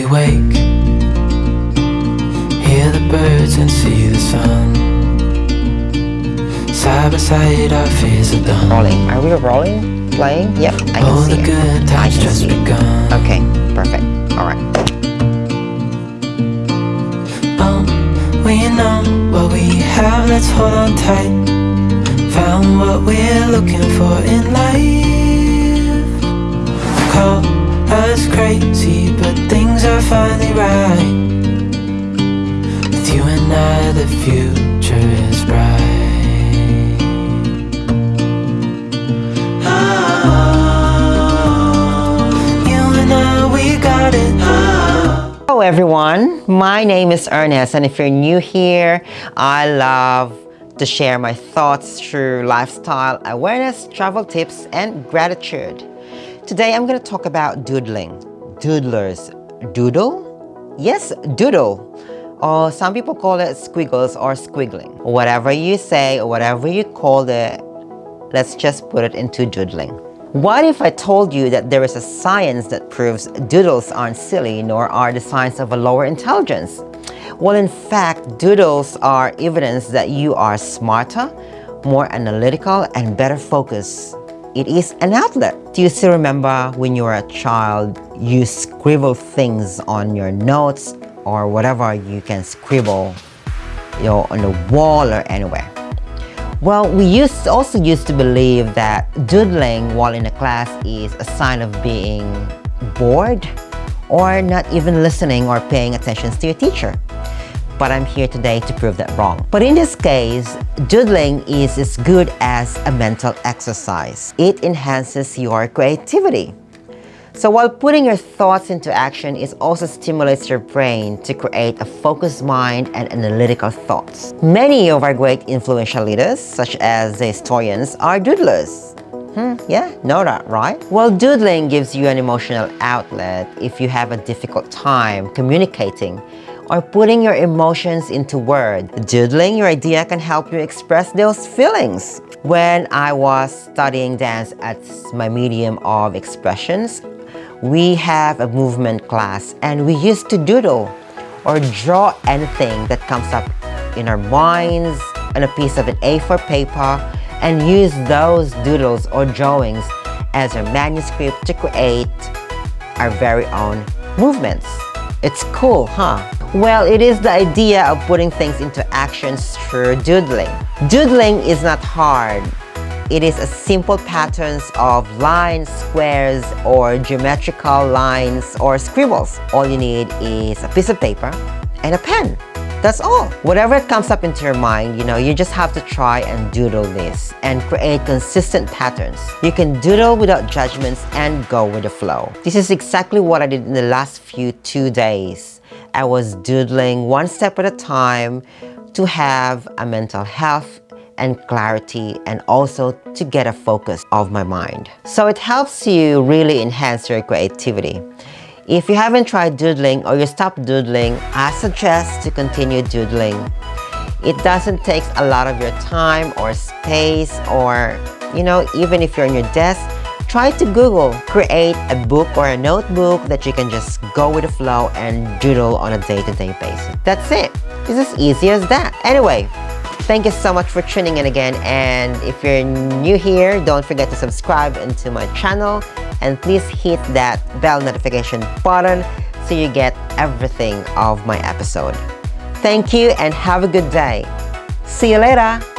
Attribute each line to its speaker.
Speaker 1: we wake Hear the birds and see the sun Side by side our fears are done
Speaker 2: Rolling. Are we rolling? Playing? Yep, I
Speaker 1: All
Speaker 2: can
Speaker 1: the
Speaker 2: see it.
Speaker 1: good
Speaker 2: I
Speaker 1: times just begun
Speaker 2: Okay, perfect. All right.
Speaker 1: Um, we know what we have, let's hold on tight Found what we're looking for in life Call us crazy, but things are finally right With you and I, the future is bright Oh, you and I, we got it Oh.
Speaker 2: Hello everyone, my name is Ernest and if you're new here, I love to share my thoughts through lifestyle awareness, travel tips, and gratitude. Today I'm going to talk about doodling. Doodlers. Doodle? Yes, doodle. Or some people call it squiggles or squiggling. Whatever you say or whatever you call it, let's just put it into doodling. What if I told you that there is a science that proves doodles aren't silly nor are the signs of a lower intelligence? Well, in fact, doodles are evidence that you are smarter, more analytical, and better focused. It is an outlet. Do you still remember when you were a child, you scribble things on your notes or whatever you can scribble you know, on the wall or anywhere? Well, we used also used to believe that doodling while in a class is a sign of being bored or not even listening or paying attention to your teacher. But I'm here today to prove that wrong. But in this case, doodling is as good as a mental exercise. It enhances your creativity. So while putting your thoughts into action, it also stimulates your brain to create a focused mind and analytical thoughts. Many of our great influential leaders, such as the historians, are doodlers. Hmm, yeah, know that, right? Well, doodling gives you an emotional outlet if you have a difficult time communicating or putting your emotions into words. Doodling your idea can help you express those feelings. When I was studying dance at my medium of expressions, we have a movement class and we used to doodle or draw anything that comes up in our minds on a piece of an A4 paper and use those doodles or drawings as our manuscript to create our very own movements. It's cool, huh? Well, it is the idea of putting things into actions through doodling. Doodling is not hard. It is a simple patterns of lines, squares, or geometrical lines or scribbles. All you need is a piece of paper and a pen. That's all. Whatever comes up into your mind, you know, you just have to try and doodle this and create consistent patterns. You can doodle without judgments and go with the flow. This is exactly what I did in the last few two days. I was doodling one step at a time to have a mental health and clarity and also to get a focus of my mind. So it helps you really enhance your creativity. If you haven't tried doodling or you stopped doodling, I suggest to continue doodling. It doesn't take a lot of your time or space or, you know, even if you're on your desk, try to doodle. Create a book or a notebook that you can just go with the flow and doodle on a day-to-day -day basis. That's it. It's as easy as that. Anyway, Thank you so much for tuning in again and if you're new here, don't forget to subscribe into my channel and please hit that bell notification button so you get everything of my episode. Thank you and have a good day. See you later!